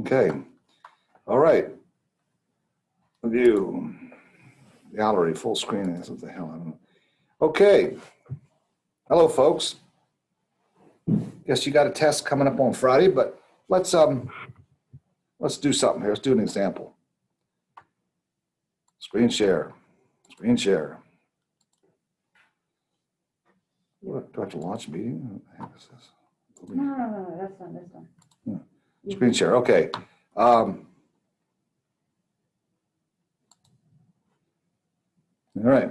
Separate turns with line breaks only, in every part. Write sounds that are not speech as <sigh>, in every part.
Okay, all right. View, gallery, full screen, that's what the hell, I don't know. Okay, hello, folks. Guess you got a test coming up on Friday, but let's, um, let's do something here. Let's do an example. Screen share, screen share. What, do I have to launch meeting? What the heck is this?
No, no, no, no, that's not this one.
Screen share, okay. Um, All right.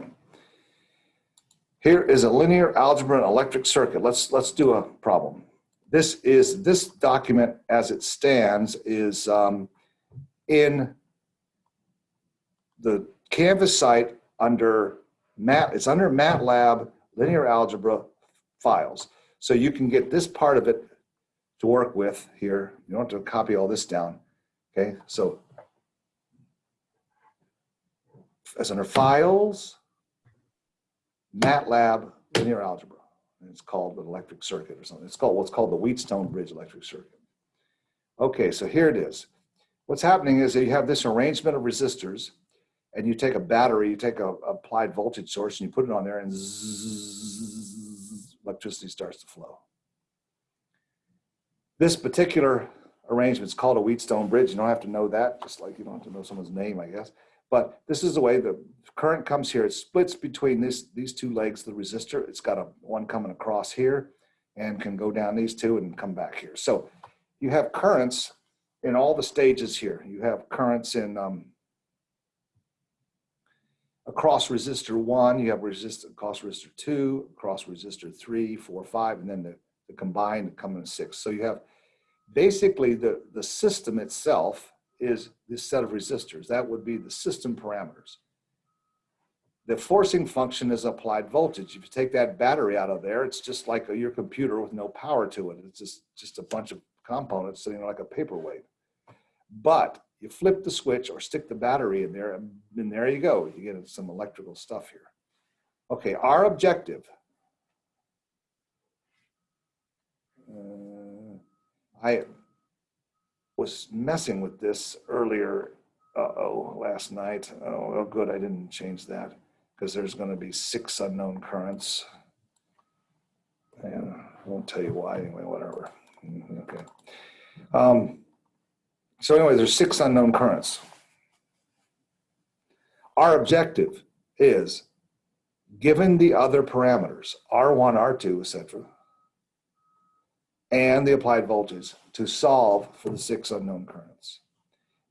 Here is a linear algebra and electric circuit. Let's, let's do a problem. This is, this document as it stands is um, in the Canvas site under Mat, it's under MATLAB linear algebra files. So you can get this part of it to work with here. You don't have to copy all this down. Okay, so as under files, MATLAB linear algebra. And it's called the electric circuit or something. It's called what's called the Wheatstone Bridge electric circuit. Okay, so here it is. What's happening is that you have this arrangement of resistors and you take a battery, you take a applied voltage source and you put it on there and zzz, electricity starts to flow. This particular arrangement is called a Wheatstone bridge. You don't have to know that, just like you don't have to know someone's name, I guess. But this is the way the current comes here. It splits between this, these two legs of the resistor. It's got a one coming across here and can go down these two and come back here. So you have currents in all the stages here. You have currents in um, across resistor one, you have resistor across resistor two, across resistor three, four, five, and then the, the combined coming to six. So you have basically the, the system itself is this set of resistors. That would be the system parameters. The forcing function is applied voltage. If you take that battery out of there, it's just like a, your computer with no power to it. It's just, just a bunch of components sitting like a paperweight. But you flip the switch or stick the battery in there, and there you go. You get some electrical stuff here. Okay, our objective. Uh, I was messing with this earlier, uh-oh, last night. Oh, well, good, I didn't change that because there's going to be six unknown currents. And I won't tell you why anyway, whatever. Mm, Okay. Um, so anyway, there's six unknown currents. Our objective is, given the other parameters, R1, R2, etc., and the applied voltage, to solve for the six unknown currents.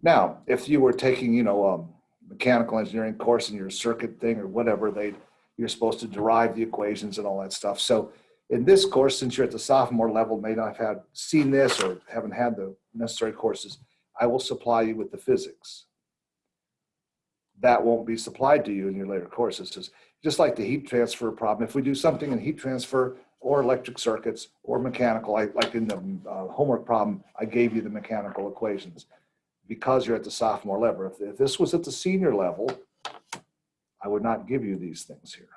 Now, if you were taking, you know, a mechanical engineering course in your circuit thing or whatever, they you're supposed to derive the equations and all that stuff. So in this course, since you're at the sophomore level, may not have had seen this or haven't had the necessary courses, I will supply you with the physics. That won't be supplied to you in your later courses. Just, like the heat transfer problem, if we do something in heat transfer or electric circuits or mechanical, like, like in the uh, homework problem, I gave you the mechanical equations because you're at the sophomore level. If, if this was at the senior level, I would not give you these things here.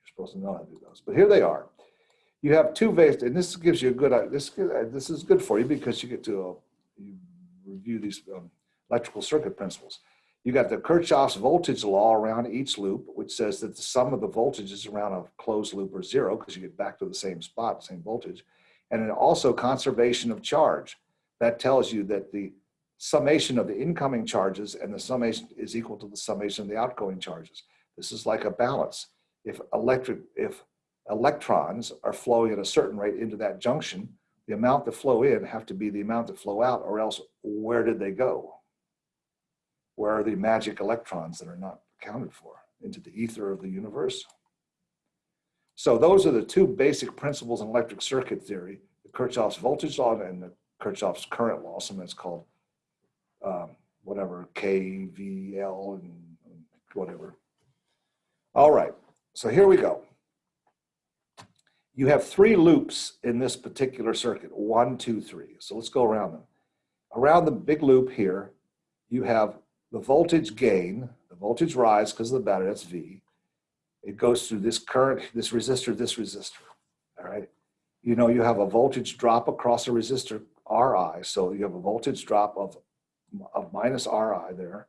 You're supposed to know how to do those, but here they are. You have two ways, and this gives you a good, this, this is good for you because you get to uh, you review these um, electrical circuit principles. You got the Kirchhoff's voltage law around each loop, which says that the sum of the voltages around a closed loop are zero because you get back to the same spot, same voltage. And then also conservation of charge. That tells you that the summation of the incoming charges and the summation is equal to the summation of the outgoing charges. This is like a balance. If electric, if electrons are flowing at a certain rate into that junction, the amount that flow in have to be the amount that flow out or else where did they go? Where are the magic electrons that are not accounted for? Into the ether of the universe. So those are the two basic principles in electric circuit theory, the Kirchhoff's voltage law and the Kirchhoff's current law, something that's called um, whatever, KVL and whatever. All right, so here we go. You have three loops in this particular circuit, one, two, three. So let's go around them. Around the big loop here, you have the voltage gain, the voltage rise because of the battery, that's V. It goes through this current, this resistor, this resistor, all right? You know you have a voltage drop across a resistor RI, so you have a voltage drop of, of minus RI there.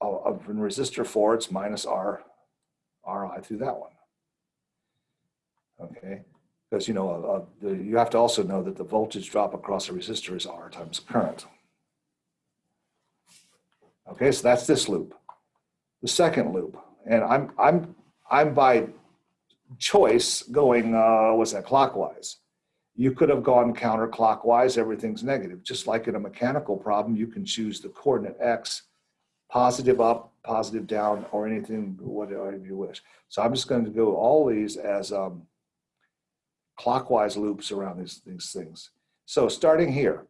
Of, in resistor four, it's minus R, RI through that one. Okay, because you know, uh, the, you have to also know that the voltage drop across a resistor is R times current. Okay, so that's this loop. The second loop, and I'm, I'm, I'm by choice going, uh, what's that, clockwise. You could have gone counterclockwise, everything's negative. Just like in a mechanical problem, you can choose the coordinate X, positive up, positive down, or anything, whatever you wish. So I'm just going to go all these as um, clockwise loops around these, these things. So starting here,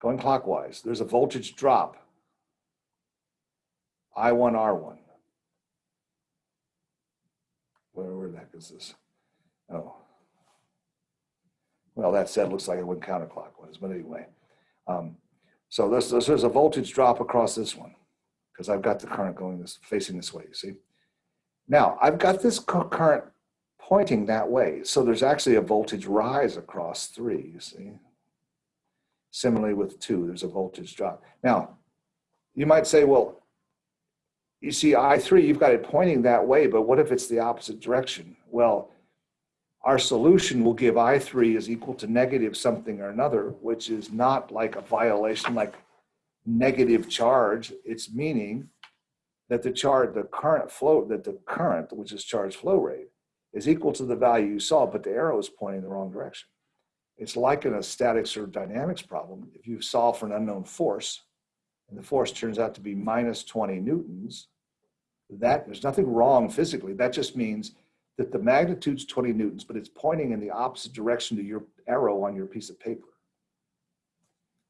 going clockwise, there's a voltage drop. I1, R1. Where, where the heck is this? Oh. Well, that said, looks like it went counterclockwise, but anyway. Um, so this, this, there's a voltage drop across this one because I've got the current going this, facing this way, you see? Now, I've got this current pointing that way. So there's actually a voltage rise across three, you see? Similarly with two, there's a voltage drop. Now, you might say, well, you see I3, you've got it pointing that way, but what if it's the opposite direction? Well, our solution will give I3 is equal to negative something or another, which is not like a violation, like negative charge. It's meaning that the charge, the current flow, that the current, which is charge flow rate, is equal to the value you saw, but the arrow is pointing the wrong direction. It's like in a statics or dynamics problem. If you solve for an unknown force, and the force turns out to be minus 20 newtons, that there's nothing wrong physically. That just means that the magnitude's 20 newtons, but it's pointing in the opposite direction to your arrow on your piece of paper.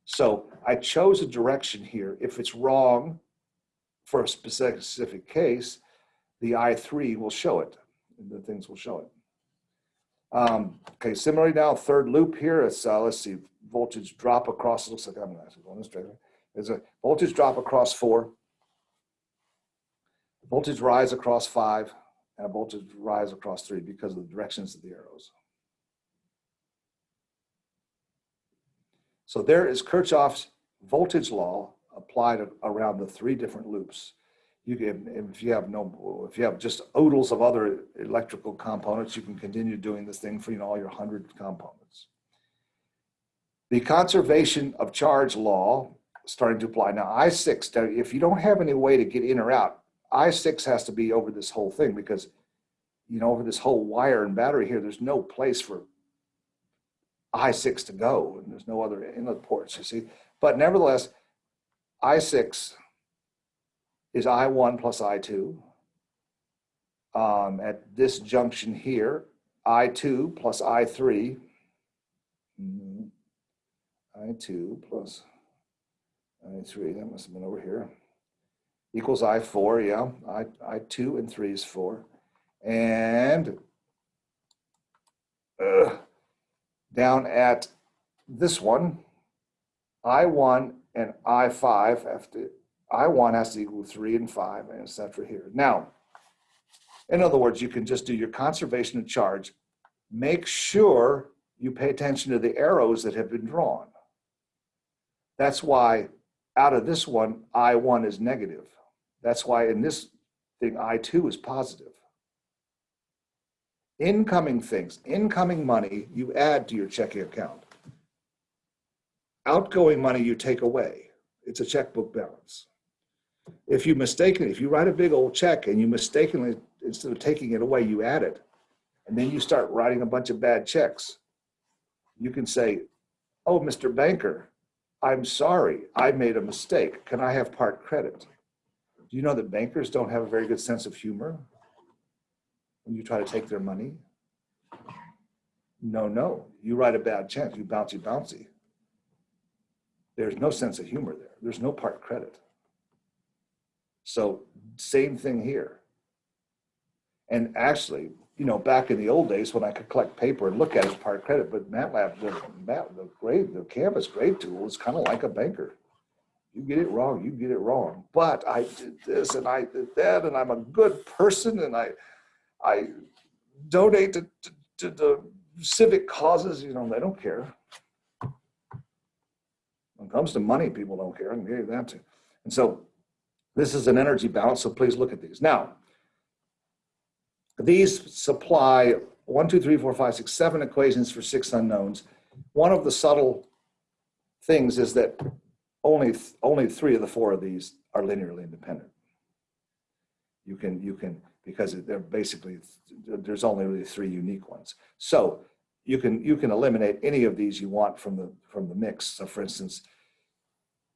So I chose a direction here. If it's wrong for a specific, case, the I3 will show it. The things will show it. Um, okay, similarly now, third loop here, it's, uh, let's see, voltage drop across, It looks like I'm going this direction. There's a voltage drop across four, voltage rise across five, and a voltage rise across three because of the directions of the arrows. So there is Kirchhoff's voltage law applied around the three different loops. You can, if you have no, if you have just oodles of other electrical components, you can continue doing this thing for you know all your hundred components. The conservation of charge law starting to apply. Now I-6, if you don't have any way to get in or out, I-6 has to be over this whole thing because, you know, over this whole wire and battery here, there's no place for I-6 to go and there's no other inlet ports, you see. But nevertheless, I-6 is I1 plus I2. Um, at this junction here, I2 plus I3. Mhm. I2 plus I3, that must have been over here. Equals I4, yeah. I, I2 and 3 is 4. And uh, down at this one, I1 and I5 have to, I1 has to equal 3 and 5, and et cetera here. Now, in other words, you can just do your conservation of charge. Make sure you pay attention to the arrows that have been drawn. That's why out of this one, I1 is negative. That's why in this thing, I2 is positive. Incoming things, incoming money, you add to your checking account. Outgoing money, you take away. It's a checkbook balance. If you mistakenly, if you write a big old check and you mistakenly, instead of taking it away, you add it, and then you start writing a bunch of bad checks, you can say, oh, Mr. Banker, I'm sorry, I made a mistake. Can I have part credit? Do you know that bankers don't have a very good sense of humor when you try to take their money? No, no, you write a bad check, you bouncy bouncy. There's no sense of humor there. There's no part credit. So same thing here. And actually, you know, back in the old days when I could collect paper and look at it as part credit, but MATLAB, the, Mat, the grade, the Canvas grade tool is kind of like a banker. You get it wrong, you get it wrong. But I did this and I did that, and I'm a good person, and I, I donate to, to, to the civic causes. You know, they don't care. When it comes to money, people don't care, and gave that to. And so this is an energy balance, so please look at these. Now, these supply one, two, three, four, five, six, seven equations for six unknowns. One of the subtle things is that only, only three of the four of these are linearly independent. You can, you can, because they're basically, there's only really three unique ones. So you can, you can eliminate any of these you want from the, from the mix. So for instance,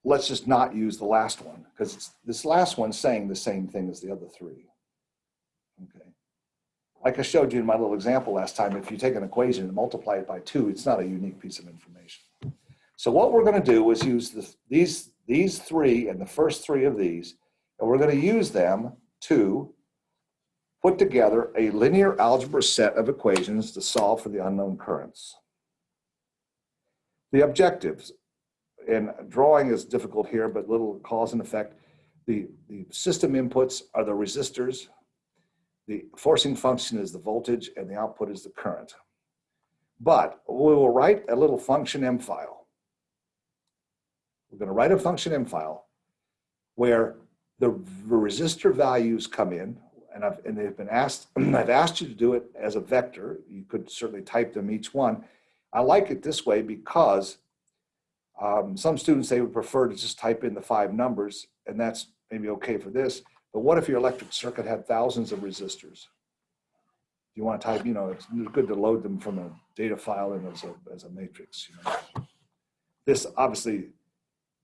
let's just not use the last one because this last one's saying the same thing as the other three. Like I showed you in my little example last time, if you take an equation and multiply it by two, it's not a unique piece of information. So what we're going to do is use the, these, these three and the first three of these, and we're going to use them to put together a linear algebra set of equations to solve for the unknown currents. The objectives, and drawing is difficult here, but little cause and effect. The, the system inputs are the resistors, the forcing function is the voltage, and the output is the current. But we will write a little function M file. We're going to write a function M file where the resistor values come in, and I've and they've been asked. <clears throat> I've asked you to do it as a vector. You could certainly type them each one. I like it this way because um, some students they would prefer to just type in the five numbers, and that's maybe okay for this. But what if your electric circuit had thousands of resistors? Do you want to type, you know, it's good to load them from a data file and as a as a matrix. You know, this obviously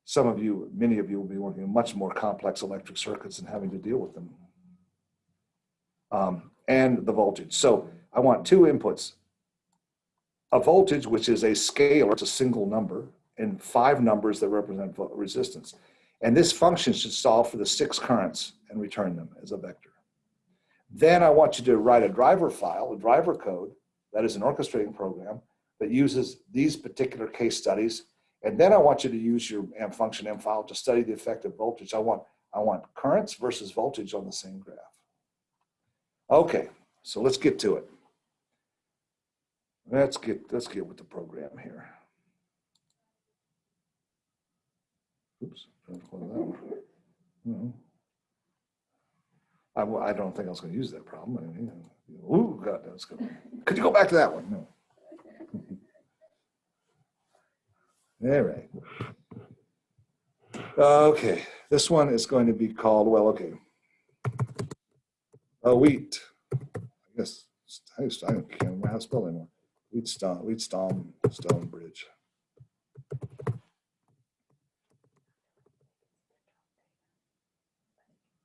some of you, many of you will be working in much more complex electric circuits and having to deal with them. Um, and the voltage. So I want two inputs. A voltage, which is a scalar, it's a single number, and five numbers that represent resistance. And this function should solve for the six currents and return them as a vector. Then I want you to write a driver file, a driver code, that is an orchestrating program that uses these particular case studies and then I want you to use your M function M file to study the effect of voltage. I want, I want currents versus voltage on the same graph. Okay, so let's get to it. Let's get, let's get with the program here. Oops, no. I, I don't think I was going to use that problem. I mean, ooh, God, that's good. Could you go back to that one? No. <laughs> All right. Okay, this one is going to be called, well, okay. A wheat. I guess I, I can't remember how to spell anymore. Wheat stone, wheat stone, stone bridge.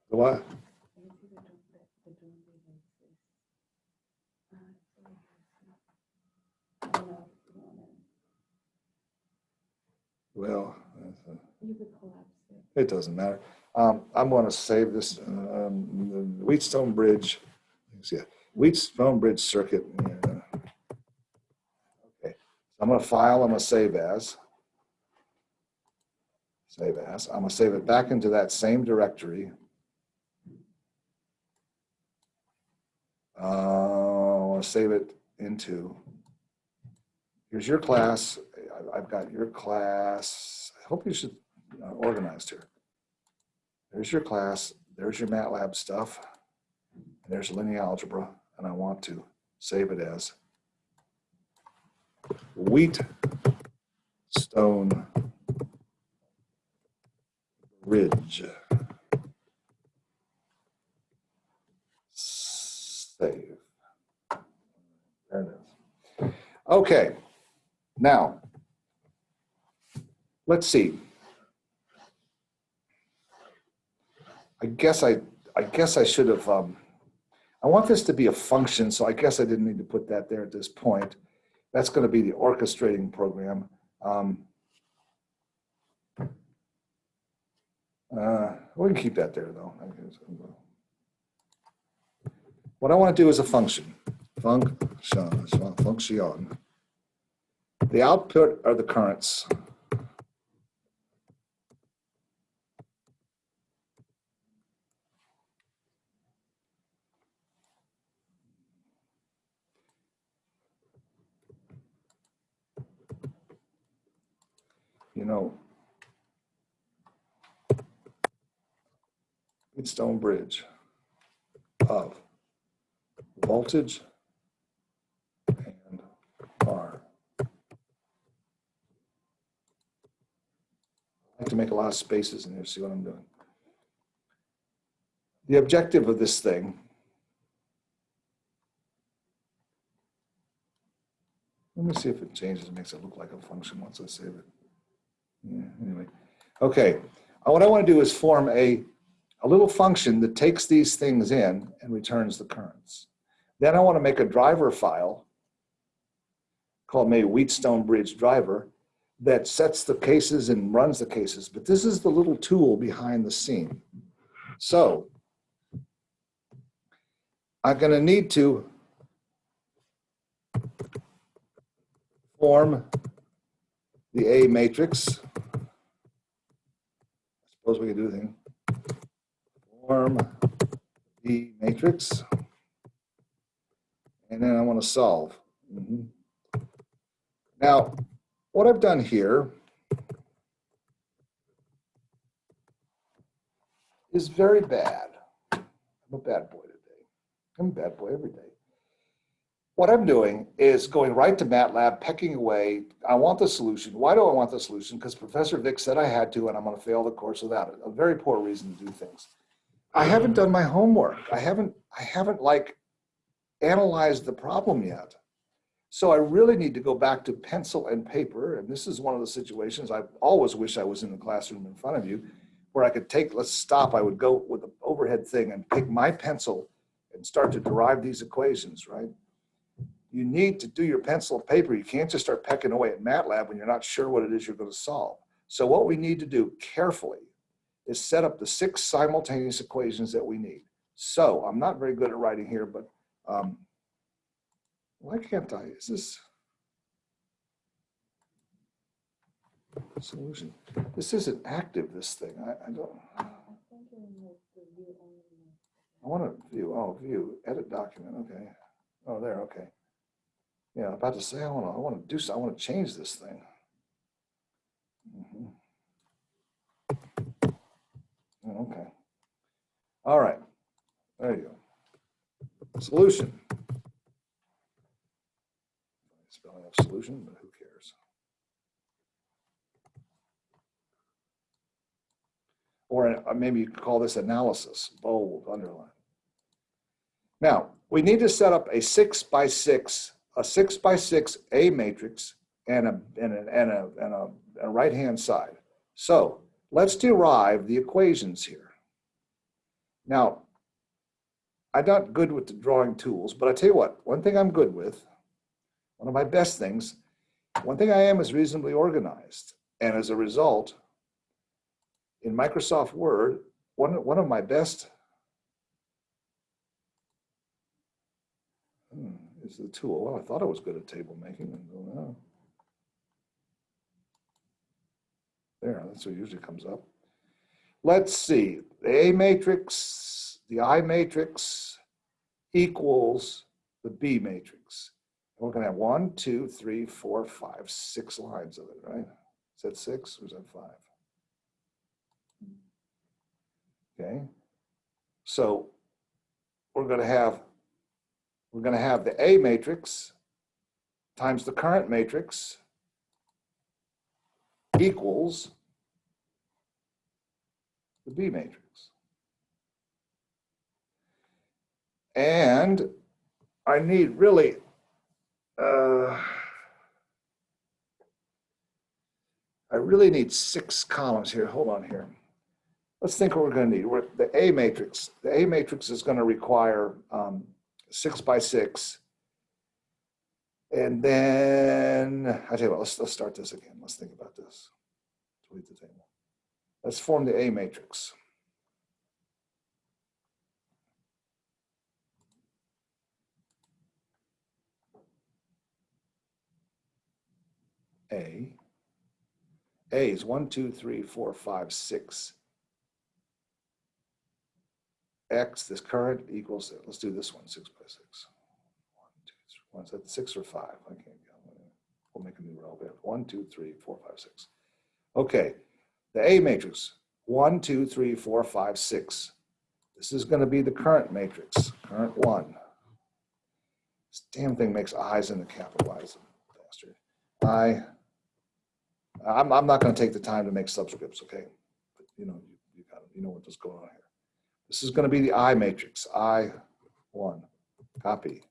The what? Well, it doesn't matter. Um, I'm going to save this, um, the Wheatstone Bridge, yeah, Wheatstone Bridge circuit. yeah. Okay, so I'm going to file, I'm going to save as. Save as. I'm going to save it back into that same directory. Uh, I want to save it into, here's your class. I've got your class. I hope you should uh, organized here. There's your class. There's your MATLAB stuff. There's linear algebra. And I want to save it as wheat stone ridge. Save. There it is. Okay. Now, let's see. I guess I, I guess I should have, um, I want this to be a function, so I guess I didn't need to put that there at this point. That's going to be the orchestrating program. Um, uh, we can keep that there though. What I want to do is a function. Function, function. The output are the currents. You know, Stone Bridge of voltage like to make a lot of spaces in here, see what I'm doing. The objective of this thing Let me see if it changes, makes it look like a function once I save it. Yeah, anyway. Okay, Uh, what I want to do is form a, a little function that takes these things in and returns the currents. Then I want to make a driver file called maybe Wheatstone Bridge driver that sets the cases and runs the cases. But this is the little tool behind the scene. So I'm going to need to form the A matrix. I suppose we could do the thing. Form the matrix. And then I want to solve. Mhm. Now, what I've done here is very bad. I'm a bad boy today. I'm a bad boy every day. What I'm doing is going right to MATLAB, pecking away. I want the solution. Why do I want the solution? Because Professor Vick said I had to, and I'm going to fail the course without it. A very poor reason to do things. I haven't done my homework. I haven't. I haven't like analyzed the problem yet. So I really need to go back to pencil and paper. And this is one of the situations I always wish I was in the classroom in front of you, where I could take. Let's stop. I would go with the overhead thing and pick my pencil and start to derive these equations. Right you need to do your pencil and paper. You can't just start pecking away at MATLAB when you're not sure what it is you're going to solve. So what we need to do carefully is set up the six simultaneous equations that we need. So I'm not very good at writing here, but um, why can't I? Is this solution? This isn't active, this thing. I, I don't, I want to view, oh, view, edit document, okay. Oh, there, okay. Yeah, I'm about to say, I want to, I want to do, so- I want to change this thing. Mhm. Oh, Okay. All right, there you go. Solution. Spelling of solution, but who cares? Or uh, maybe you could call this analysis, bold, underline. Now, we need to set up a six by six a six by six A matrix and a, and a, and a, and a, a right-hand side. So let's derive the equations here. Now, I'm not good with the drawing tools, but I tell you what, one thing I'm good with, one of my best things, one thing I am is reasonably organized. And as a result, in Microsoft Word, one, one of my best hmm, is the tool. Well, I thought I was good at table making. and, oh, There, that's what usually comes up. Let's see, the A matrix, the I matrix equals the B matrix. We're gonna have one, two, three, four, five, six lines of it, right? Is that six or is that five? Okay, so we're gonna have we're going to have the A matrix times the current matrix equals the B matrix. And I need really, uh, I really need six columns here. Hold on here. Let's think what we're going to need. We're, the A matrix, the A matrix is going to require um, six by six. And then, I tell you what, let's, let's start this again. Let's think about this. Delete the table. Let's form the A matrix. A. A is one, two, three, four, five, six. X, this current equals, let's do this one, six by six. One, two, three, one, is that six or five? I can't get, we'll make a new row. We have one, two, three, four, five, six. Okay, the A matrix, one, two, three, four, five, six. This is gonna be the current matrix, current one. This damn thing makes eyes in the capitalized bastard. I, I'm, I'm not gonna take the time to make subscripts, okay? But You know, you, you got, you know what is going on here. This is gonna be the I matrix, I one, copy,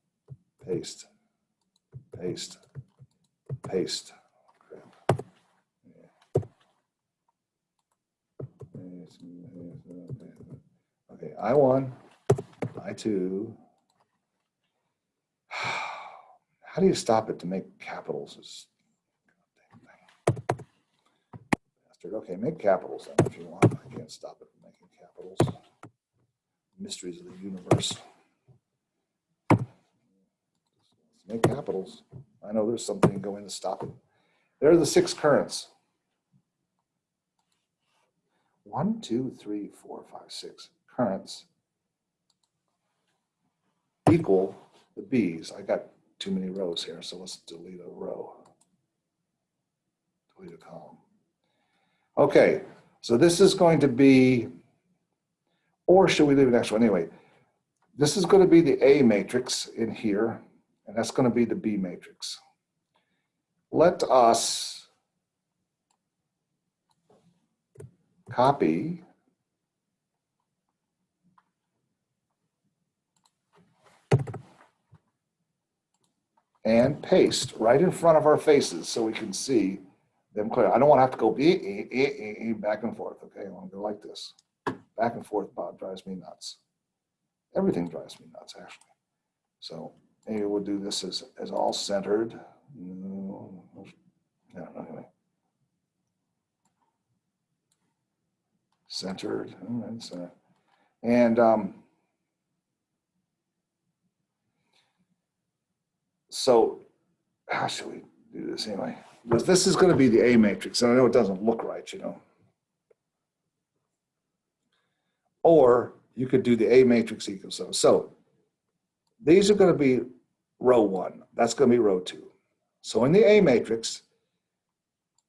paste, paste, paste. Okay, I one, I two. <sighs> How do you stop it to make capitals? Is bastard. Okay, make capitals then if you want. I can't stop it from making capitals. Mysteries of the universe. Make capitals. I know there's something going to stop it. There are the six currents. One, two, three, four, five, six currents equal the B's. I got too many rows here, so let's delete a row. Delete a column. Okay, so this is going to be, or should we leave an extra one? Anyway, this is going to be the A matrix in here, and that's going to be the B matrix. Let us copy and paste right in front of our faces so we can see them clear. I don't want to have to go eh, eh, eh, back and forth, okay? I want to go like this. Back and forth, Bob, drives me nuts. Everything drives me nuts, actually. So maybe we'll do this as, as all centered. No, anyway. Centered. And um, so how should we do this anyway? Because this is going to be the A matrix, and I know it doesn't look right, you know. Or you could do the A matrix equals so. So these are going to be row one. That's going to be row two. So in the A matrix,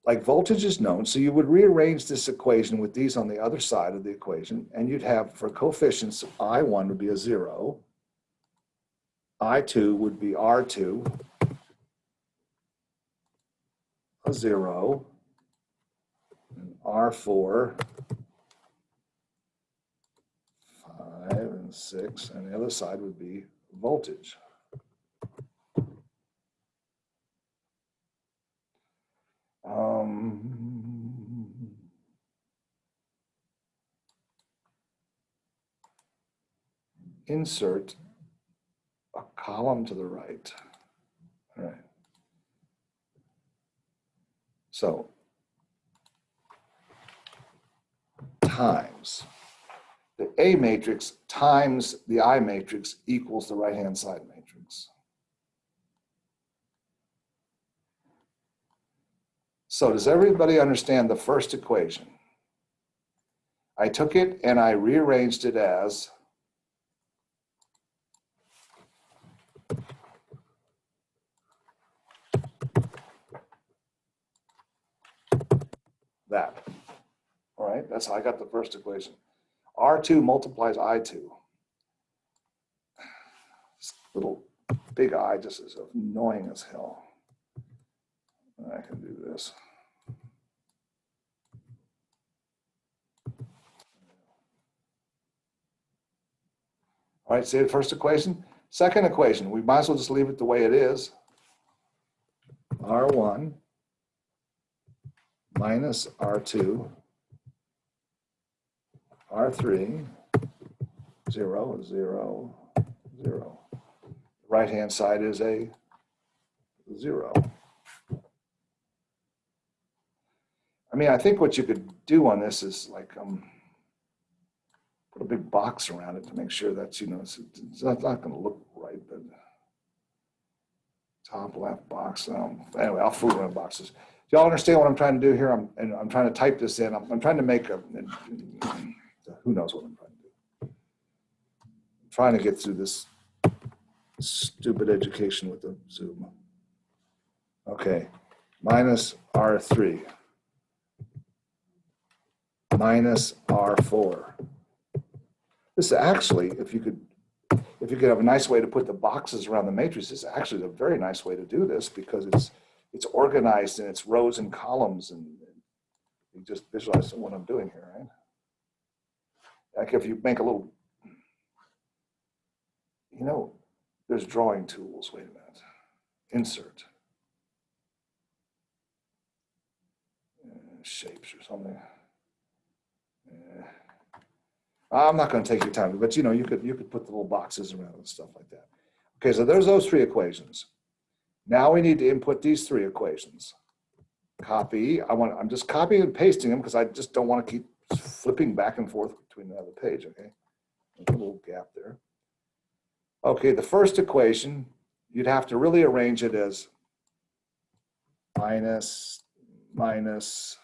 like voltage is known, so you would rearrange this equation with these on the other side of the equation, and you'd have for coefficients, I1 would be a zero, I2 would be R2, a zero, and R4, five and six, and the other side would be voltage. Um, insert a column to the right. All right. So times the A matrix times the I matrix equals the right-hand side matrix. So does everybody understand the first equation? I took it and I rearranged it as that. All right, that's how I got the first equation. R2 multiplies I2. This little big I just is annoying as hell. I can do this. All right, see the first equation? Second equation, we might as well just leave it the way it is. R1 minus R2, R3, 0, 0, 0. Right-hand side is a 0. I mean, I think what you could do on this is like, um, put a big box around it to make sure that's, you know, it's, it's not, not gonna look right, but top left box, um, anyway, I'll fool around boxes. Y'all understand what I'm trying to do here? I'm, and I'm trying to type this in. I'm, I'm trying to make a, who knows what I'm trying to do. I'm trying to get through this stupid education with the Zoom. Okay, minus R3 minus R4 This is actually, if you could, if you could have a nice way to put the boxes around the matrix, it's actually a very nice way to do this because it's, it's organized in its rows and columns and you just visualize what I'm doing here, right? Like if you make a little, you know, there's drawing tools, wait a minute, insert. Uh, Shapes or something. Uh, I'm not gonna take your time, but you know, you could, you could put the little boxes around and stuff like that. Okay, so there's those three equations. Now we need to input these three equations. Copy, I want, I'm just copying and pasting them because I just don't want to keep flipping back and forth between the other page, okay? There's a little gap there. Okay, the first equation, you'd have to really arrange it as minus, minus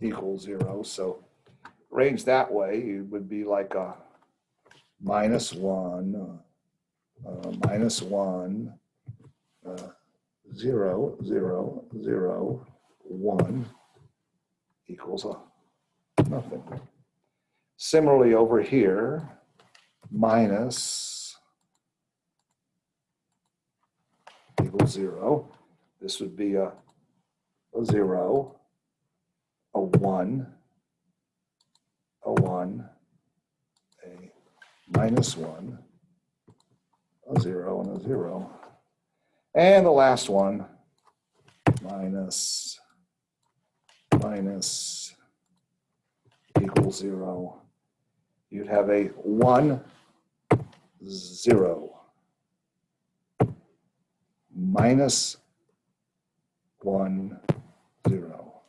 equals zero. So arranged that way, it would be like a minus one, uh, minus one, zero, zero, zero, one equals a nothing. Similarly over here, minus equals zero. This would be a, a zero, a one, a one, a minus one, a zero, and a zero. And the last one, minus, minus equals zero. You'd have a one, zero, minus one, zero,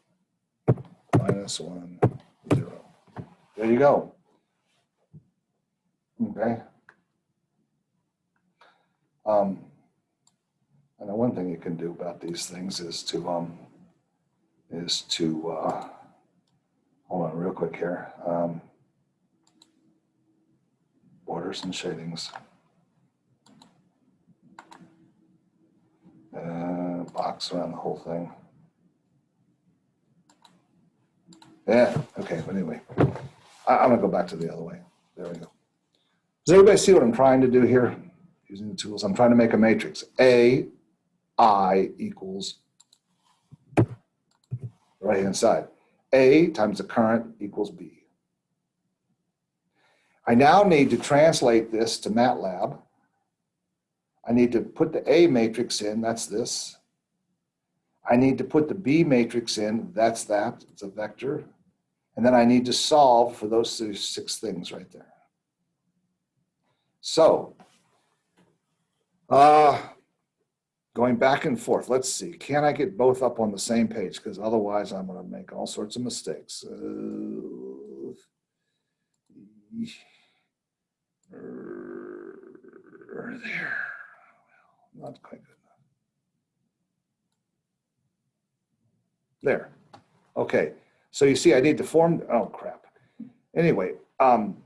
minus one, zero. There you go. Okay. Um, and the one thing you can do about these things is to, um, is to, uh, hold on real quick here. Um, borders and shadings. Uh, box around the whole thing. Yeah, okay, but anyway, I, I'm gonna go back to the other way. There we go. Does everybody see what I'm trying to do here? Using the tools, I'm trying to make a matrix. A, I equals right hand side. A times the current equals B. I now need to translate this to MATLAB. I need to put the A matrix in, that's this. I need to put the B matrix in, that's that, it's a vector. And then I need to solve for those six things right there. So, uh, going back and forth, let's see, can I get both up on the same page? Because otherwise I'm gonna make all sorts of mistakes. Uh, er, there, well, not quite good enough. There, okay. So you see, I need to form, oh crap. Anyway, um,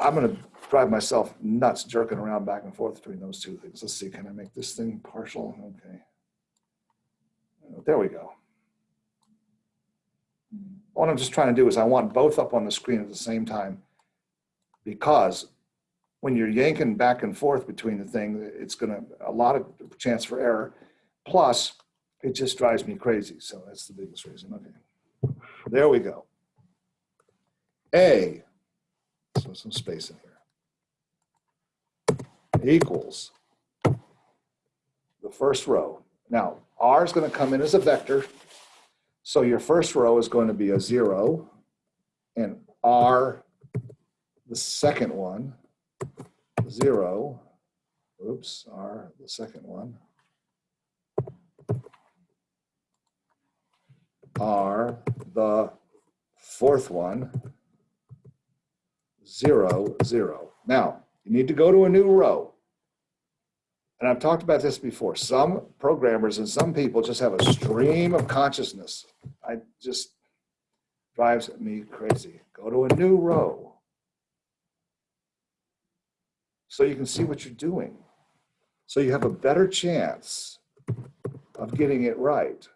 I'm gonna drive myself nuts jerking around back and forth between those two things. Let's see, can I make this thing partial? Okay. There we go. What I'm just trying to do is I want both up on the screen at the same time because when you're yanking back and forth between the thing, it's gonna, a lot of chance for error. Plus, it just drives me crazy. So that's the biggest reason. Okay. There we go. A, so some space in here, equals the first row. Now, R is going to come in as a vector. So your first row is going to be a zero and R, the second one, zero. Oops, R, the second one. R, the fourth one, zero, zero. Now, you need to go to a new row. And I've talked about this before. Some programmers and some people just have a stream of consciousness. I just drives me crazy. Go to a new row. So you can see what you're doing. So you have a better chance of getting it right.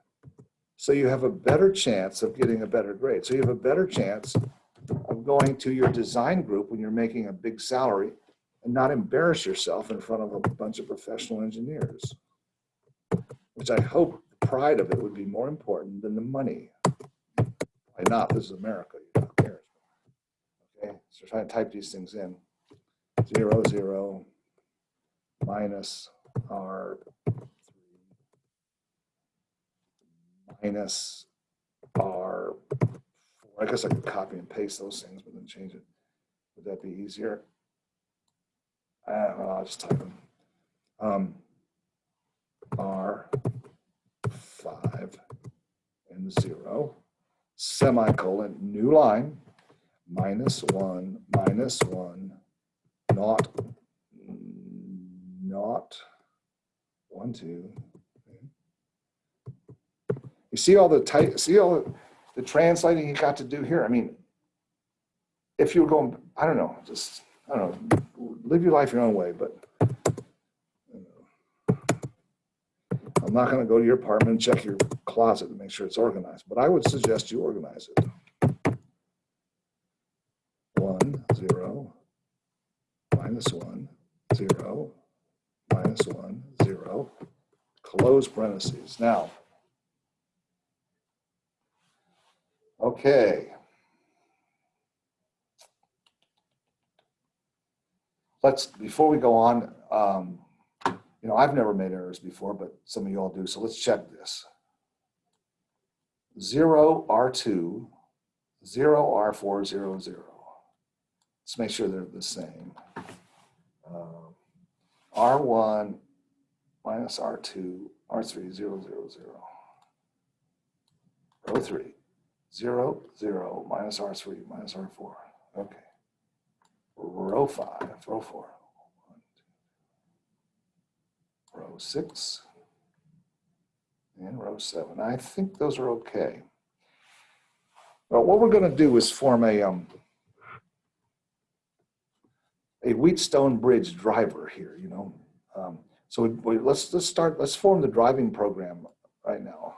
So you have a better chance of getting a better grade. So you have a better chance of going to your design group when you're making a big salary and not embarrass yourself in front of a bunch of professional engineers. Which I hope the pride of it would be more important than the money. Why not? This is America. You don't care. Okay, so try to type these things in. Zero, zero, minus R minus R. I guess I could copy and paste those things, but then change it. Would that be easier? Don't know, I'll just type them. Um, R five and zero, semicolon, new line, minus one, minus one, not, not, one, two. You see all the tight, see all the- translating you got to do here? I mean, if you were going, I don't know, just, I don't know, live your life your own way, but I'm not gonna go to your apartment and check your closet to make sure it's organized, but I would suggest you organize it. One, zero, minus one, zero, minus one, zero, close parentheses. Now, okay. Let's, before we go on, um, you know, I've never made errors before, but some of you all do, so let's check this. Zero R2, zero R4, zero, zero. Let's make sure they're the same. Um, R1 minus R2, R3, zero, zero, zero. Three, zero, zero, minus R3, minus R4. Okay. Row five, row four. Row six. And row seven. I think those are okay. Well, what we're gonna do is form a, um, a Wheatstone Bridge driver here, you know? Um, So we, we- let's, let's start, let's form the driving program right now.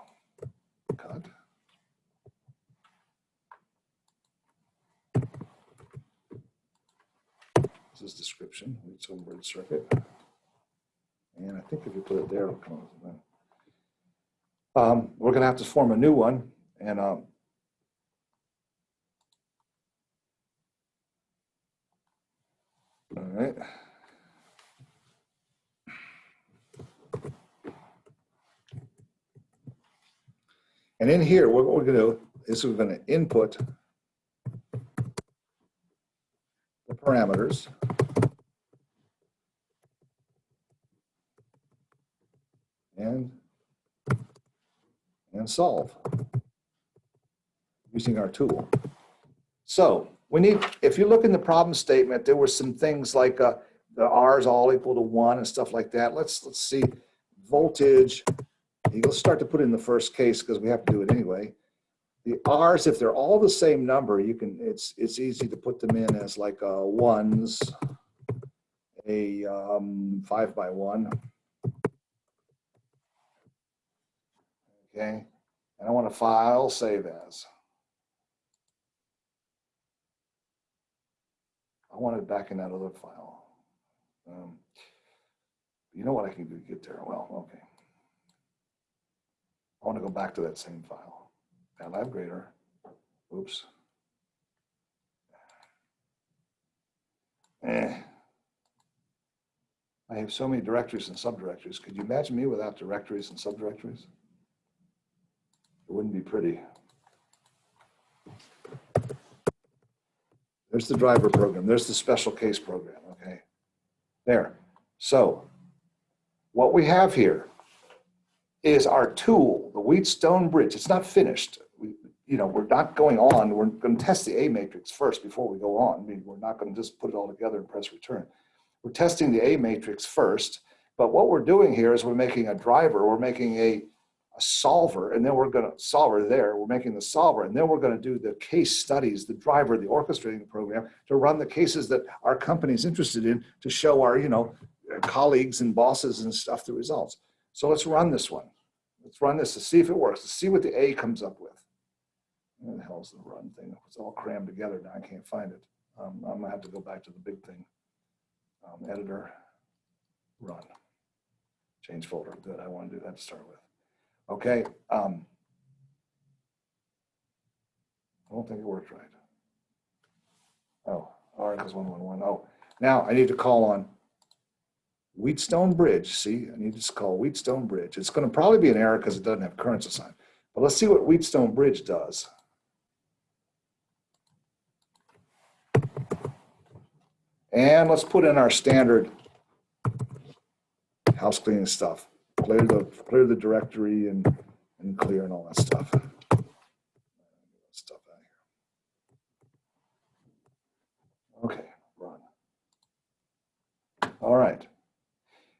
Cut. This is description, Wheatstone Bridge circuit. And I think if you put it there, it'll come up. Um, we're gonna have to form a new one and, um, all right. And in here, what we're gonna do is we're gonna input the parameters. And, and solve using our tool. So we need, if you look in the problem statement, there were some things like uh, the R's all equal to one and stuff like that. Let's, let's see, voltage, let's start to put in the first case because we have to do it anyway. The R's, if they're all the same number, you can, it's, it's easy to put them in as like uh, ones, a um, five by one. Okay, and I want to file, save as. I want it back in that other file. Um, You know what I can do to get there? Well, okay. I want to go back to that same file. MATLAB grader. Oops. Eh. I have so many directories and subdirectories. Could you imagine me without directories and subdirectories? It wouldn't be pretty. There's the driver program. There's the special case program, okay? There. So what we have here is our tool, the Wheatstone Bridge. It's not finished. You know, we're not going on. We're going to test the A matrix first before we go on. I mean, we're not going to just put it all together and press return. We're testing the A matrix first, but what we're doing here is we're making a driver, we're making a, a solver, and then we're going to solver there. We're making the solver, and then we're going to do the case studies, the driver, the orchestrating program to run the cases that our company is interested in to show our, you know, colleagues and bosses and stuff the results. So let's run this one. Let's run this to see if it works, to see what the A comes up with. Where the hell's the run thing? It's all crammed together now. I can't find it. Um, I'm gonna have to go back to the big thing. Um, editor, run. Change folder. Good. I want to do that to start with. Okay. Um, I don't think it worked right. Oh, Articles one one one. Oh, now I need to call on Wheatstone Bridge. See, I need to call Wheatstone Bridge. It's going to probably be an error because it doesn't have currents assigned. But let's see what Wheatstone Bridge does. And let's put in our standard house cleaning stuff. Clear the, clear the directory and, and clear and all that stuff. Stuff out here. Okay, run. All right.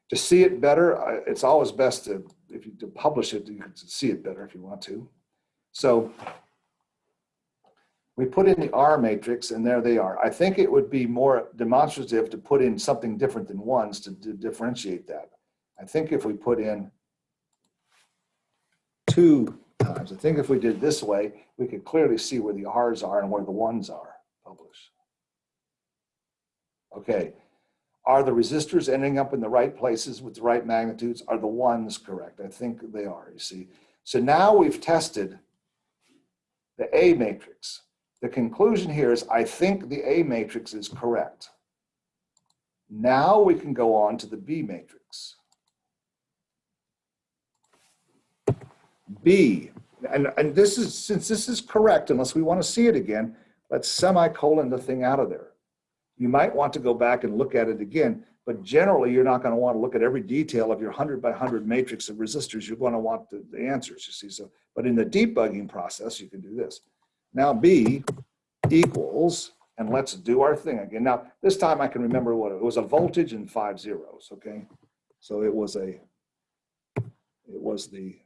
To see it better, it's always best to, if you to publish it, you can see it better if you want to. So we put in the R matrix and there they are. I think it would be more demonstrative to put in something different than ones to di- differentiate that. I think if we put in two times, I think if we did this way, we could clearly see where the Rs are and where the ones are. Publish. Okay. Are the resistors ending up in the right places with the right magnitudes? Are the ones correct? I think they are, you see. So now we've tested the A matrix. The conclusion here is I think the A matrix is correct. Now we can go on to the B matrix. B, and, and this is, since this is correct, unless we want to see it again, let's semicolon the thing out of there. You might want to go back and look at it again, but generally you're not going to want to look at every detail of your 100 by 100 matrix of resistors. You're going to want the, the answers, you see. So, but in the debugging process, you can do this. Now B equals, and let's do our thing again. Now, this time I can remember what it was a voltage and five zeros, okay? So it was a, it was the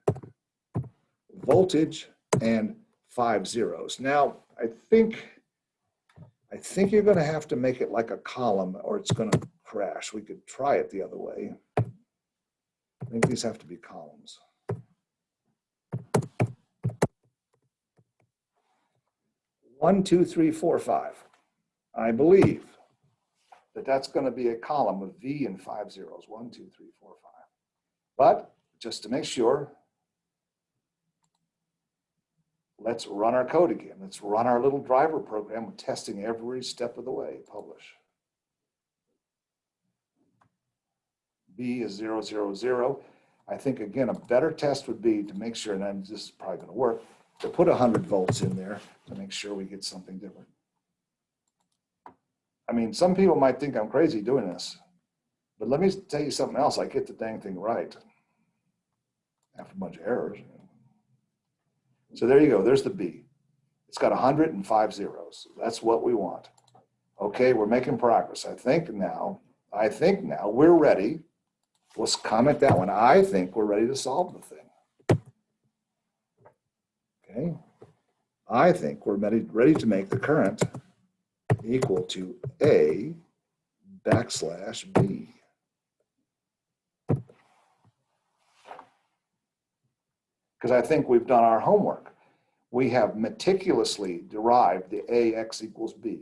voltage and five zeros. Now, I think, I think you're gonna have to make it like a column or it's gonna crash. We could try it the other way. I think these have to be columns. One, two, three, four, five. I believe that that's gonna be a column of V and five zeros. One, two, three, four, five. But just to make sure, let's run our code again. Let's run our little driver program with testing every step of the way. Publish. B is zero, zero, zero. I think, again, a better test would be to make sure, and this is probably gonna work, to put 100 volts in there to make sure we get something different. I mean, some people might think I'm crazy doing this, but let me tell you something else. I get the dang thing right. After a bunch of errors. So there you go. There's the B. It's got 105 zeros. That's what we want. Okay, we're making progress. I think now, I think now we're ready. Let's comment that one. I think we're ready to solve the thing. Okay. I think we're ready, to make the current equal to A backslash B. Because I think we've done our homework. We have meticulously derived the AX equals B.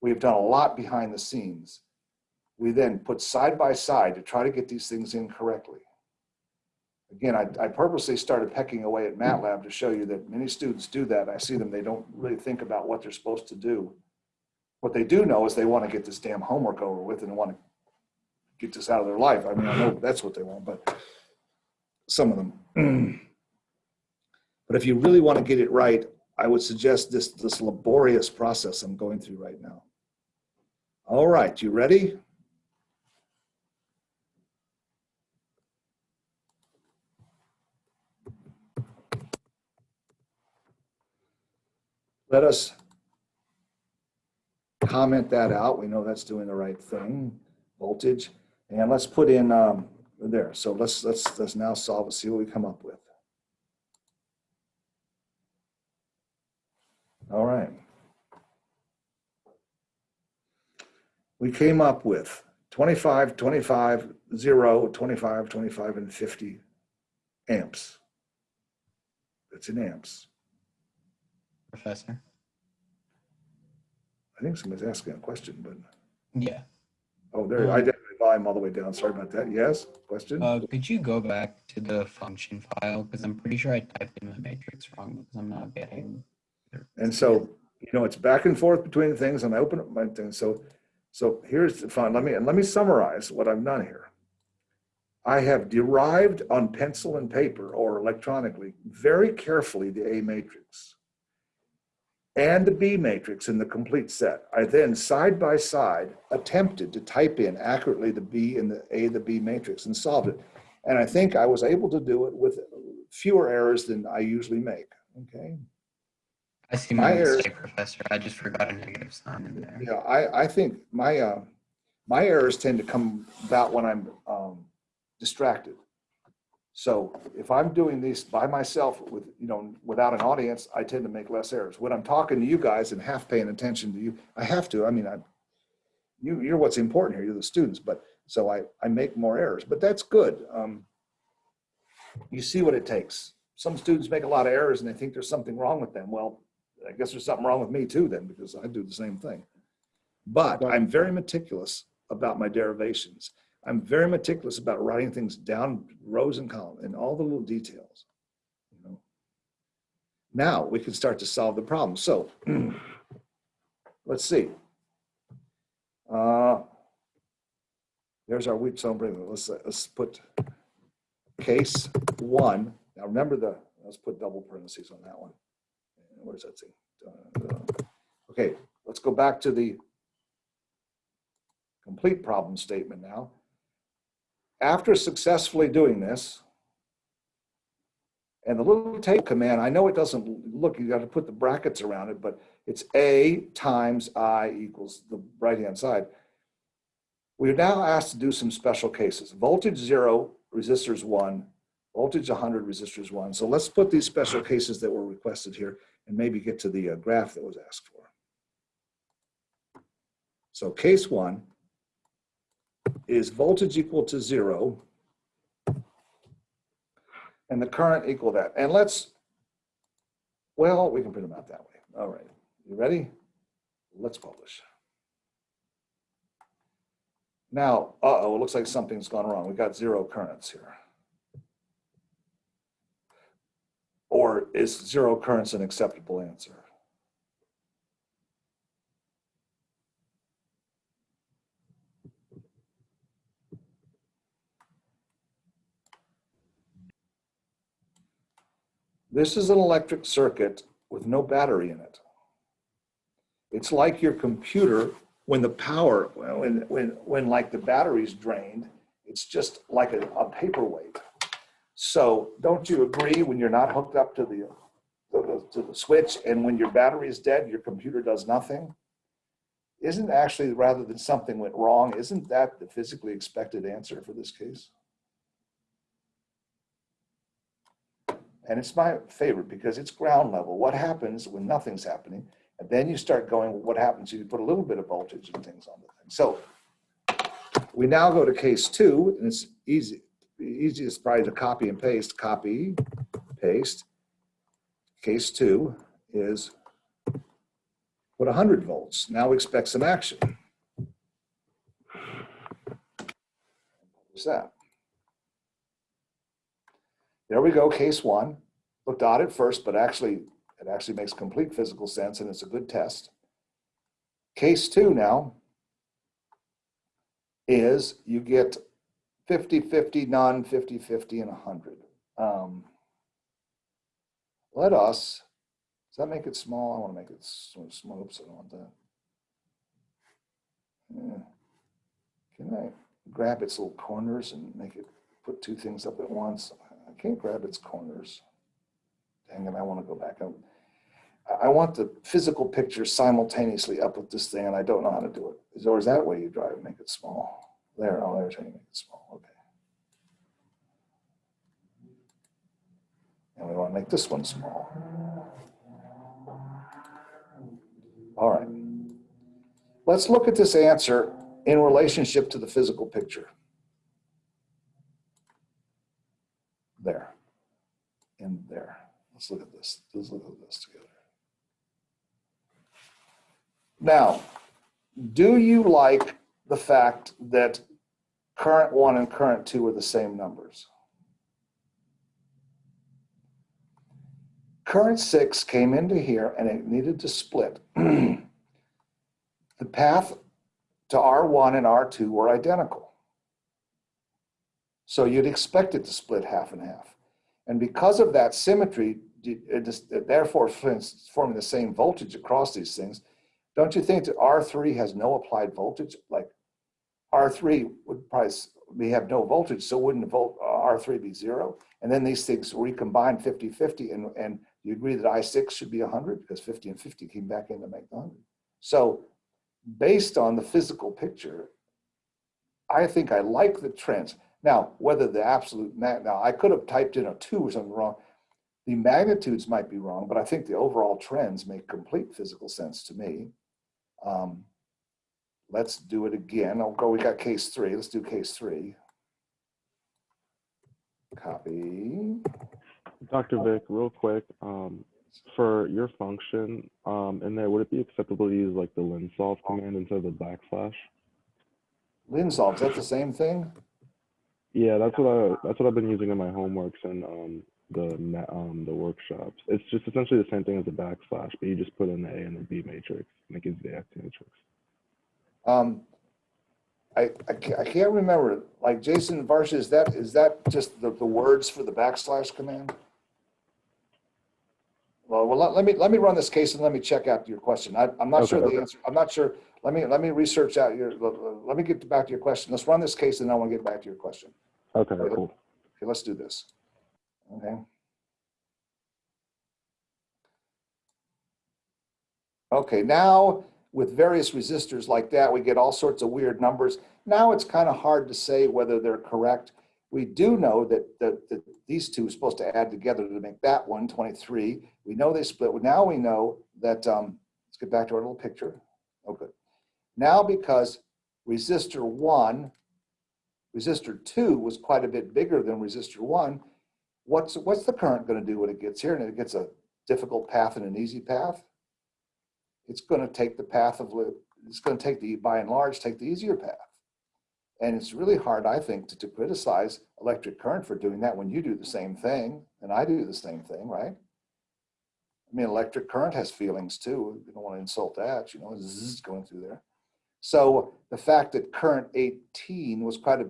We've done a lot behind the scenes. We then put side by side to try to get these things in correctly. Again, I, I purposely started pecking away at MATLAB to show you that many students do that. I see them, they don't really think about what they're supposed to do. What they do know is they want to get this damn homework over with and want to get this out of their life. I mean, I know that's what they want, but some of them. but if you really want to get it right, I would suggest this, this laborious process I'm going through right now. All right, you ready? Let us comment that out. We know that's doing the right thing, voltage. And let's put in um, there. So let's let's let's now solve it. See what we come up with. All right. We came up with 25, 25, 0, 25, 25, and 50 amps. That's in amps.
Professor.
I think somebody's asking a question, but,
Yeah.
oh, there, I did my volume all the way down. Sorry about that. Yes, question?
Uh, could you go back to the function file? Because I'm pretty sure I typed in the matrix wrong because I'm not getting.
And so, you know, it's back and forth between things and I open up my thing. So, so here's the fun. Let me, and let me summarize what I've done here. I have derived on pencil and paper or electronically very carefully the A matrix and the B matrix in the complete set. I then side by side attempted to type in accurately the B and the A, the B matrix and solved it. And I think I was able to do it with fewer errors than I usually make. Okay.
I see
my
my
errors-
mistake, Professor. I just forgot a negative sign in there.
Yeah, I, I think my, uh, my errors tend to come about when I'm, um, distracted. So if I'm doing these by myself with, you know, without an audience, I tend to make less errors. When I'm talking to you guys and half paying attention to you, I have to, I mean, I, you, you're what's important here, you're the students, but, so I, I make more errors, but that's good. Um, You see what it takes. Some students make a lot of errors and they think there's something wrong with them. Well, I guess there's something wrong with me too then, because I do the same thing. But I'm very meticulous about my derivations. I'm very meticulous about writing things down rows and columns and all the little details. you know. Now we can start to solve the problem. So <clears throat> let's see. Uh, There's our Wheatstone. Let's, let's put case one. Now remember the, let's put double parentheses on that one. What does that thing? Uh, Okay, let's go back to the complete problem statement now. After successfully doing this, and the little tape command, I know it doesn't look, you got to put the brackets around it, but it's A times I equals the right-hand side. We're now asked to do some special cases. Voltage zero, resistors one, voltage 100, resistors one. So let's put these special cases that were requested here and maybe get to the uh, graph that was asked for. So case one is voltage equal to zero and the current equal that. And let's, well, we can print them out that way. All right, you ready? Let's publish. Now, uh-oh, it looks like something's gone wrong. We got zero currents here. Or is zero currents an acceptable answer? This is an electric circuit with no battery in it. It's like your computer when the power, when, when, when like the battery's drained, it's just like a, a paperweight. So don't you agree when you're not hooked up to the, to the, to the switch and when your battery is dead, your computer does nothing? Isn't actually, rather than something went wrong, isn't that the physically expected answer for this case? And it's my favorite because it's ground level. What happens when nothing's happening? And then you start going, what happens if you put a little bit of voltage and things on the thing? So we now go to case two, and it's easy. Easiest probably to copy and paste, copy, paste. Case two is put 100 volts. Now we expect some action. What's that? There we go, case one. Looked odd at first, but actually, it actually makes complete physical sense and it's a good test. Case two now is you get 50, 50, none, 50, 50, and 100. Um, let us, does that make it small? I want to make it small. Oops, I don't want that. Yeah. Can I grab its little corners and make it, put two things up at once? I can't grab its corners. Dang it, I want to go back up. I- want the physical picture simultaneously up with this thing and I don't know how to do it. Is or is that way you drive it, make it small? There, oh, there's how you make it small, okay. And we want to make this one small. All right. Let's look at this answer in relationship to the physical picture. And there. Let's look at this. Let's look at this together. Now, do you like the fact that current one and current two are the same numbers? Current six came into here and it needed to split. <clears throat> The path to R1 and R2 were identical. So you'd expect it to split half and half. And because of that symmetry, it is- therefore forming the same voltage across these things, don't you think that R3 has no applied voltage? Like R3 would probably, we have no voltage, so wouldn't volt, uh, R3 be zero? And then these things recombine 50-50 and, and you agree that I6 should be 100 because 50 and 50 came back in to make 100. So based on the physical picture, I think I like the trends. Now, whether the absolute, now I could have typed in a two or something wrong. The magnitudes might be wrong, but I think the overall trends make complete physical sense to me. Um, Let's do it again. I'll go, we got case three. Let's do case three. Copy.
Dr. Vic, real quick, um, for your function, um, in there, would it be acceptable to use like the linsolve command instead of the backslash?
Linsolve, is that the same thing?
Yeah, that's what I that's what I've been using in my homeworks and um, the um, the workshops. It's just essentially the same thing as a backslash, but you just put in the A and the B matrix, and it gives the X matrix.
Um, I, I can't, I can't remember, like Jason Varsha, is that, is that just the, the words for the backslash command? Well, well, let, let me, let me run this case and let me check out your question. I, I'm not
Okay,
sure the
okay.
answer, I'm not sure. Let me, let me research out your, let- let me get back to your question. Let's run this case and then I want to get back to your question.
Okay,
Okay.
cool.
Okay, let's do this. Okay. Okay, now with various resistors like that, we get all sorts of weird numbers. Now it's kind of hard to say whether they're correct. We do know that, that, that these two are supposed to add together to make that one 23. We know they split. Now we know that, um, let's get back to our little picture. Okay. Now because resistor one resistor two was quite a bit bigger than resistor one. What's, what's the current gonna do when it gets here and it gets a difficult path and an easy path? It's gonna take the path of, it's gonna take the, by and large, take the easier path. And it's really hard, I think, to, to criticize electric current for doing that when you do the same thing and I do the same thing, right? I mean, electric current has feelings too. You don't wanna insult that, you know, zzz going through there. So the fact that current 18 was quite a,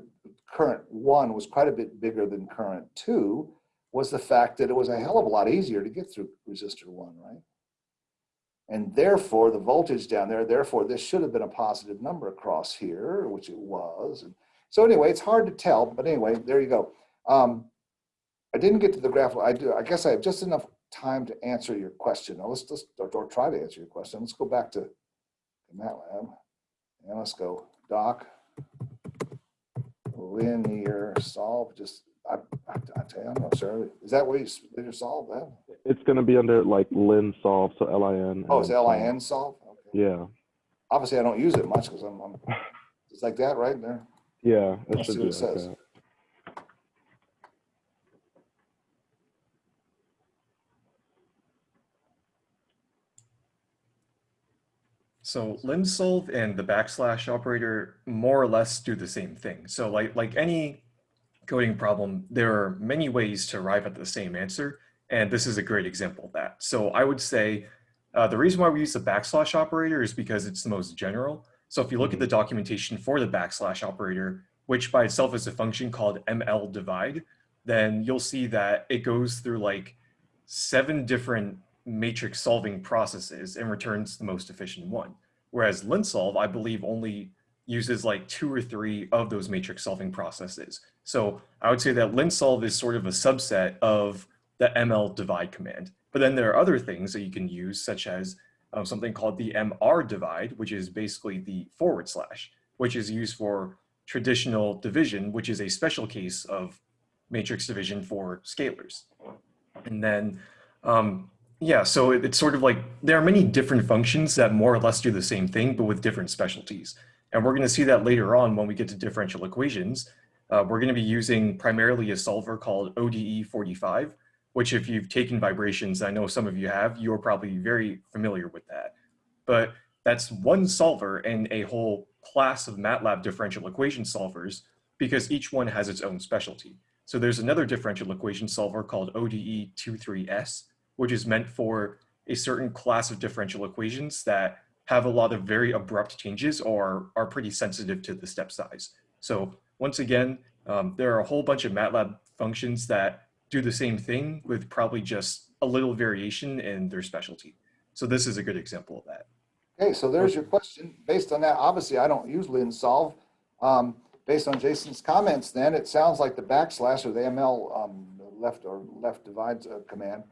current one was quite a bit bigger than current two was the fact that it was a hell of a lot easier to get through resistor one, right? And therefore, the voltage down there, therefore, this should have been a positive number across here, which it was. And so anyway, it's hard to tell, but anyway, there you go. Um, I didn't get to the graph. I do. I guess I have just enough time to answer your question. Now let's just, or, or try to answer your question. Let's go back to MATLAB. And let's go, doc. Linear solve, just, I, I, I tell you, I'm not sure. Is that where you, s- linear solve that?
It's gonna be under like linsolve, so L I N.
Oh, it's LIN solve? Okay.
Yeah,
Obviously, I don't use it much because I'm, I'm, it's like that right there.
yeah, it
Let's
should
see
be
what it
like
says.
that.
So linsolve and the backslash operator more or less do the same thing. So like like any coding problem, there are many ways to arrive at the same answer, and this is a great example of that. So I would say uh, the reason why we use the backslash operator is because it's the most general. So if you look at the documentation for the backslash operator, which by itself is a function called mldivide, then you'll see that it goes through like seven different matrix solving processes and returns the most efficient one. Whereas linsolve, I believe, only uses like two or three of those matrix solving processes. So I would say that linsolve is sort of a subset of the mldivide command. But then there are other things that you can use, such as um, something called the mrdivide, which is basically the forward slash, which is used for traditional division, which is a special case of matrix division for scalars. And then um, yeah, so it- it's sort of like there are many different functions that more or less do the same thing, but with different specialties. And we're going to see that later on when we get to differential equations. Uh, we're going to be using primarily a solver called ODE 45, which if you've taken vibrations, I know some of you have, you're probably very familiar with that. But that's one solver in a whole class of MATLAB differential equation solvers because each one has its own specialty. So there's another differential equation solver called ODE 23S, which is meant for a certain class of differential equations that have a lot of very abrupt changes or are pretty sensitive to the step size. So once again, um, there are a whole bunch of MATLAB functions that do the same thing with probably just a little variation in their specialty. So this is a good example of that.
Okay, so there's your question. Based on that, obviously, I don't use linsolve. Um, based on Jason's comments, then it sounds like the backslash or the ML um, left or left divides uh, command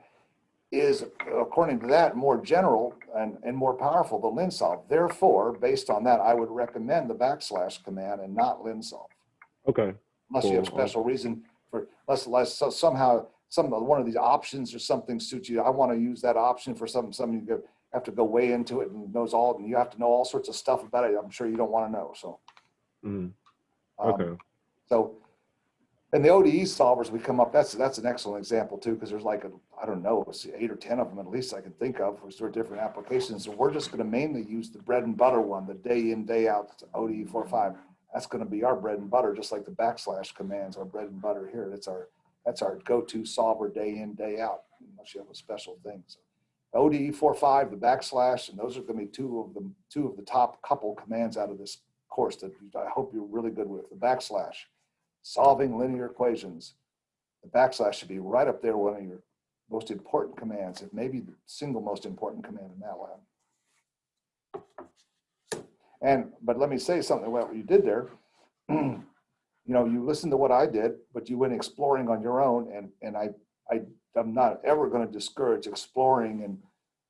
is, according to that, more general and, and more powerful than linsolve. Therefore, based on that, I would recommend the backslash command and not linsolve.
Okay.
Unless you have special reason for, unless, unless so- somehow, some, one of these options or something suits you. I want to use that option for something, something you have to go way into it and knows all, and you have to know all sorts of stuff about it. I'm sure you don't want to know, so. Um,
Okay.
So, and the ODE solvers we come up, that's, that's an excellent example too, because there's like, a I don't know, eight or 10 of them at least I can think of for sort of different applications. And we're just going to mainly use the bread and butter one, the day in, day out ODE 45. That's going to be our bread and butter, just like the backslash commands our bread and butter here. That's our, that's our go-to solver day in, day out, unless you have a special thing. So ODE 45, the backslash, and those are going to be two of the, two of the top couple commands out of this course that I hope you're really good with. The backslash, solving linear equations. The backslash should be right up there, one of your most important commands, if maybe the single most important command in MATLAB. And, but let me say something about what you did there. <clears throat> You know, you listened to what I did, but you went exploring on your own and, and I, I, I'm not ever going to discourage exploring and,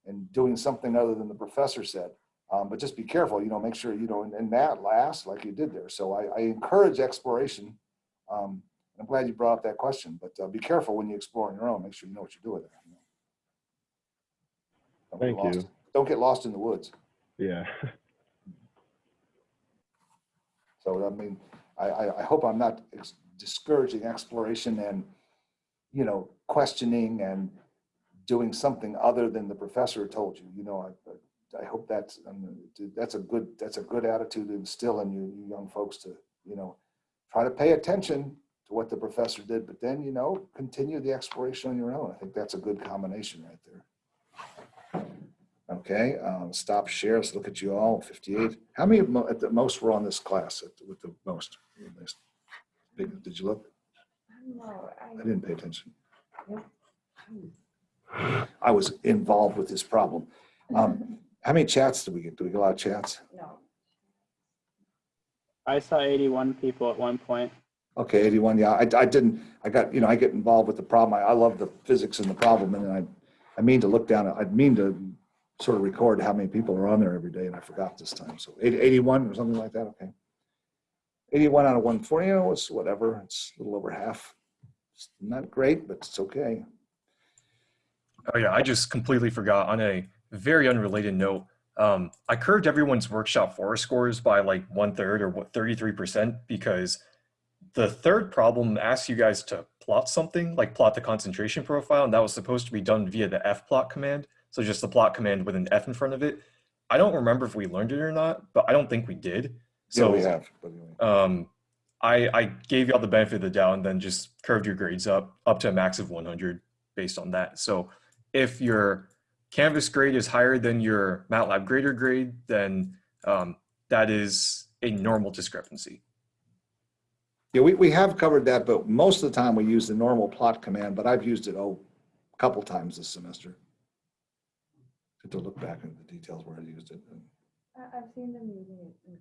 and doing something other than the professor said. Um, but just be careful, you know, make sure, you know, and, and that last like you did there. So I, I encourage exploration. Um, I'm glad you brought up that question, but uh, be careful when you explore on your own. Make sure you know what you're doing there. you know. Don't get
Thank you.
lost- Don't get lost in the woods.
Yeah. <laughs>
So I mean, I, I, I hope I'm not ex- discouraging exploration and, you know, questioning and doing something other than the professor told you, you know, I, I hope that's, um, that's a good, that's a good attitude to instill in you, you young folks to, you know, try to pay attention to what the professor did, but then, you know, continue the exploration on your own. I think that's a good combination right there. Okay, um, stop share. Let's look at you all, 58. How many at the most were on this class at, with the most? Big- Did you look?
No, I,
I didn't pay attention. I was involved with this problem. Um, How many chats did we get? Do we get a lot of chats?
no.
I saw 81 people at one point.
Okay, 81, yeah, I, I didn't, I got, you know, I get involved with the problem. I, I love the physics and the problem and I, I mean to look down, I mean to sort of record how many people are on there every day and I forgot this time. So 80 81 or something like that, okay. 81 out of 140, you know, it's whatever, it's a little over half. It's not great, but it's okay.
Oh yeah, I just completely forgot on a very unrelated note. Um, I curved everyone's workshop forest scores by like one third or what 33% because the third problem asks you guys to plot something like plot the concentration profile and that was supposed to be done via the fplot command. So just the plot command with an F in front of it. I don't remember if we learned it or not, but I don't think we did.
So
So
we have,
um, I, I gave y'all the benefit of the doubt and then just curved your grades up up to a max of 100 based on that. So if your Canvas grade is higher than your MATLAB grader grade, then um, that is a normal discrepancy.
Yeah, we, we have covered that, but most of the time we use the normal plot command, but I've used it, oh, a couple times this semester. Have To look back into the details where I used it.
I, I've seen them using it in